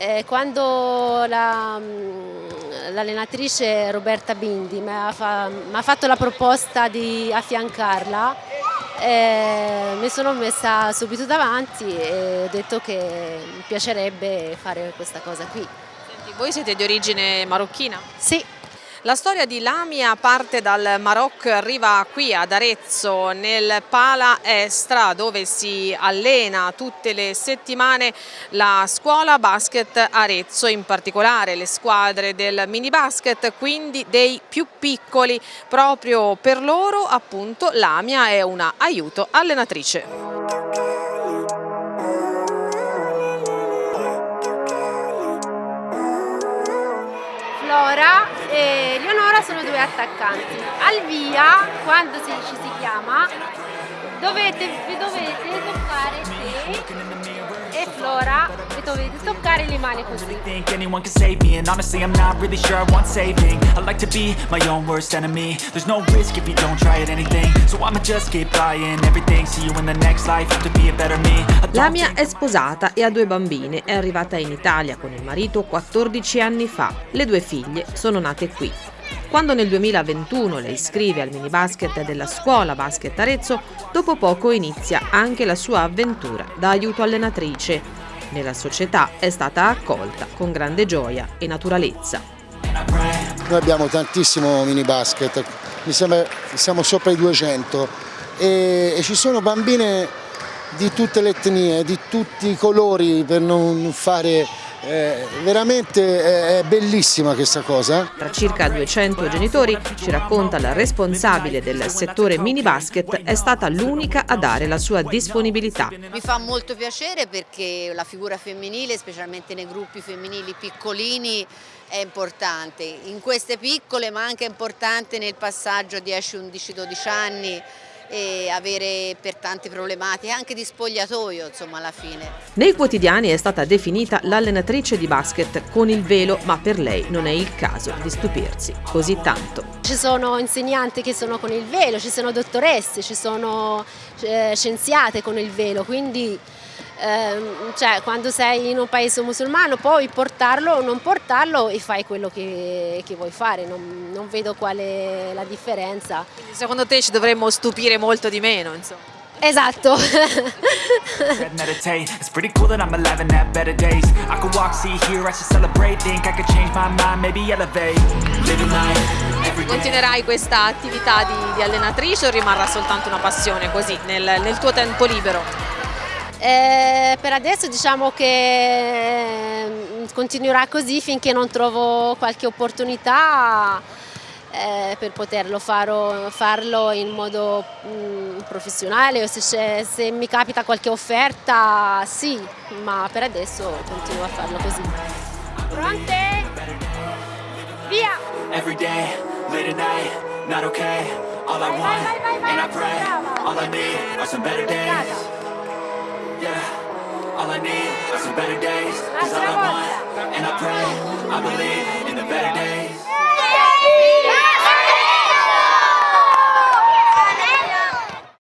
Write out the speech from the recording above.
Eh, quando la, mm, l'allenatrice Roberta Bindi mi ha, fa, fatto la proposta di affiancarla, eh, mi sono messa subito davanti e ho detto che mi piacerebbe fare questa cosa qui. Senti, voi siete di origine marocchina? Sì. La storia di Lamia parte dal Marocco e arriva qui ad Arezzo nel Pala Estra dove si allena tutte le settimane la scuola basket Arezzo, in particolare le squadre del mini basket, quindi dei più piccoli. Proprio per loro appunto Lamia è una aiuto allenatrice. Flora e Leonora sono due attaccanti. Al via, quando si, ci si chiama, dovete, vi dovete toccare te e Flora e dovete toccare le mani così. think anyone can save me? And honestly I'm not really sure I want saving. I like to be my own worst enemy. There's no risk if you don't try at anything. So I'ma just keep buying everything. See you in the next life, have to be a better me. Lamia è sposata e ha due bambine. È arrivata in Italia con il marito 14 anni fa. Le due figlie sono nate qui quando nel 2021 le iscrive al mini basket della scuola Basket Arezzo, dopo poco inizia anche la sua avventura da aiuto allenatrice. Nella società è stata accolta con grande gioia e naturalezza. Noi abbiamo tantissimo mini basket, mi sembra siamo sopra i 200 e, e ci sono bambine di tutte le etnie, di tutti i colori per non fare eh, veramente è bellissima questa cosa. Tra circa 200 genitori, ci racconta la responsabile del settore mini basket, è stata l'unica a dare la sua disponibilità. Mi fa molto piacere perché la figura femminile, specialmente nei gruppi femminili piccolini, è importante. In queste piccole ma anche importante nel passaggio a 10, 11, 12 anni e avere per tante problematiche, anche di spogliatoio insomma alla fine. Nei quotidiani è stata definita l'allenatrice di basket con il velo, ma per lei non è il caso di stupirsi così tanto. Ci sono insegnanti che sono con il velo, ci sono dottoresse, ci sono eh, scienziate con il velo, quindi eh, cioè, quando sei in un paese musulmano puoi portarlo o non portarlo e fai quello che, che vuoi fare, non, non, vedo qual è la differenza. Quindi secondo te ci dovremmo stupire molto di meno, insomma? Esatto. Continuerai questa attività di, di, allenatrice o rimarrà soltanto una passione così nel, nel tuo tempo libero? Eh, per adesso diciamo che mm, continuerà così finché non trovo qualche opportunità eh, per poterlo faro, farlo in modo mh, mm, professionale o se, se, mi capita qualche offerta sì, ma per adesso continuo a farlo così. Pronte? Via! Every day, late at night, not okay, all I want, and I pray, all I need are some better days. Some better days. Cause all I want, and I pray, I believe